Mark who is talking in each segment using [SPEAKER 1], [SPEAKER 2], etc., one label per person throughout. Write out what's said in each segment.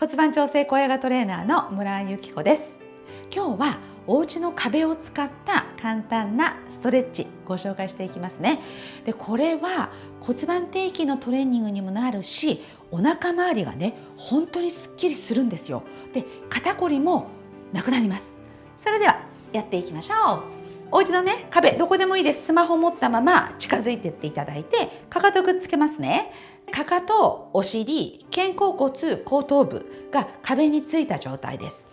[SPEAKER 1] 骨盤調整小屋がトレーナーの村井由紀子です。今日はお家の壁を使った簡単なストレッチご紹介していきますね。でこれは骨盤底筋のトレーニングにもなるしお腹周りがね本当にすっきりするんですよ。で肩こりもなくなります。それではやっていきましょう。お家のね壁どこでもいいです。スマホ持ったまま近づいてっていただいてかかとくっつけますね。かかとお尻肩甲骨後頭部が壁についた状態です。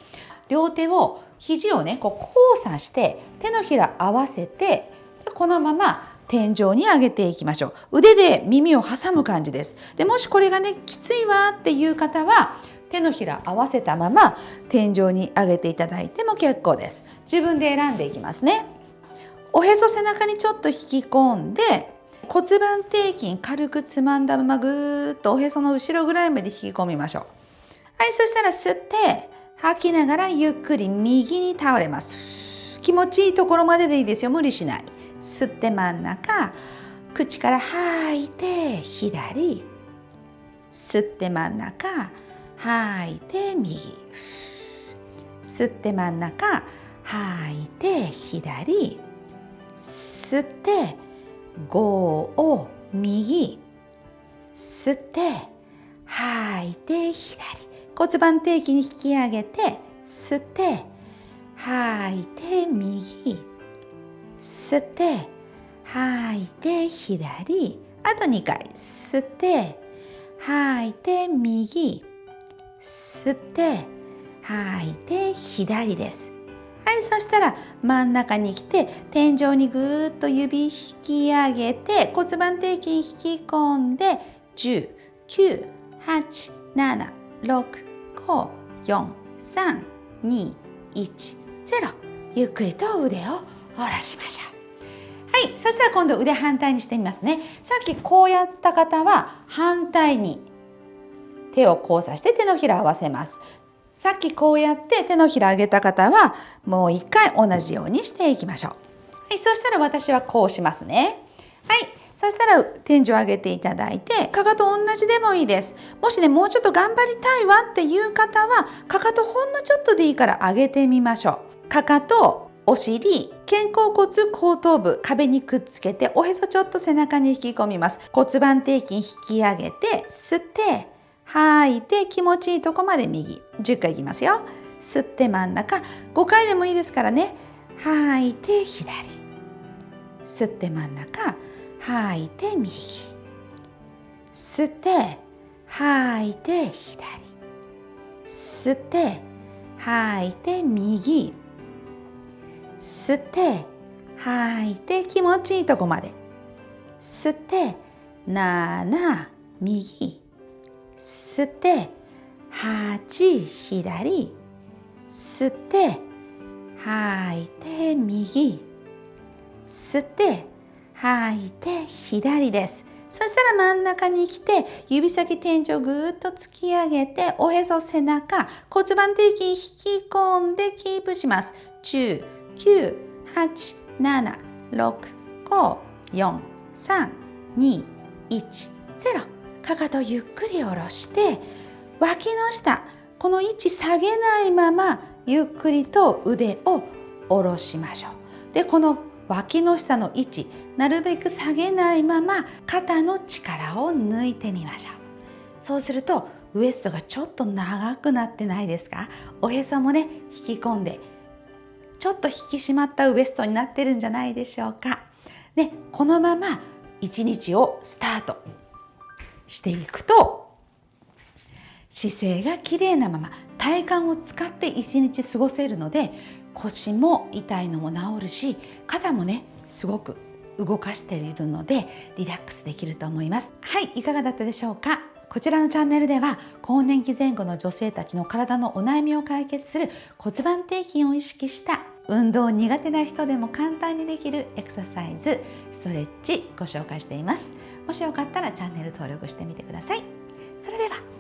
[SPEAKER 1] 両手を肘をねこう交差して手のひら合わせてこのまま天井に上げていきましょう。腕で耳を挟む感じです。でもしこれがねきついわっていう方は手のひら合わせたまま天井に上げていただいても結構です。自分で選んでいきますね。おへそ背中にちょっと引き込んで骨盤底筋軽くつまんだままぐーっとおへその後ろぐらいまで引き込みましょう。はいそしたら吸って吐きながらゆっくり右に倒れます。気持ちいいところまででいいですよ。無理しない。吸って真ん中口から吐いて左。吸って真ん中吐いて右。吸って真ん中吐いて左。吸って5を右吸って吐いて左。骨盤底筋に引き上げて吸って吐いて右。吸って吐いて左。あと2回吸って吐いて右。吸って吐いて左です。はいそしたら真ん中に来て天井にぐーっと指引き上げて骨盤底筋引き込んで10 9 8 7 6 5 4 3 2 1 0ゆっくりと腕を下ろしましょう。はいそしたら今度腕反対にしてみますね。さっきこうやった方は反対に手を交差して手のひらを合わせます。さっきこうやって手のひら上げた方はもう一回同じようにしていきましょう。はい、そしたら私はこうしますね。はい、そしたら天井上げていただいてかかと同じでもいいです。もしねもうちょっと頑張りたいわっていう方はかかとほんのちょっとでいいから上げてみましょう。かかとお尻肩甲骨後頭部壁にくっつけておへそちょっと背中に引き込みます骨盤底筋引き上げて吸って吐い。て気持ちいいとこまで右。10回いきますよ。吸って真ん中。5回でもいいですからね。吐い。て左。吸って真ん中。吐い。て右。吸って吐い。て左。吸って吐い。て右。吸って吐い。て気持ちいいとこまで。吸って7右。吸って8左吸って吐いて右吸って吐いて左です。そしたら真ん中に来て指先天井ぐーっと突き上げておへそ背中骨盤底筋引き込んでキープします。10 9 8 7 6 5 4 3 2 1 0かかとゆっくり下ろして脇の下この位置下げないままゆっくりと腕を下ろしましょう。でこの脇の下の位置なるべく下げないまま肩の力を抜いてみましょう。そうするとウエストがちょっと長くなってないですか？おへそもね引き込んでちょっと引き締まったウエストになってるんじゃないでしょうか。ね、このまま一日をスタートしていくと姿勢が綺麗なまま体幹を使って一日過ごせるので腰も痛いのも治るし肩もねすごく動かしているのでリラックスできると思います。はいいかがだったでしょうか？こちらのチャンネルでは更年期前後の女性たちの体のお悩みを解決する骨盤底筋を意識した運動苦手な人でも簡単にできるエクササイズストレッチご紹介しています。もしよかったらチャンネル登録してみてください。それでは。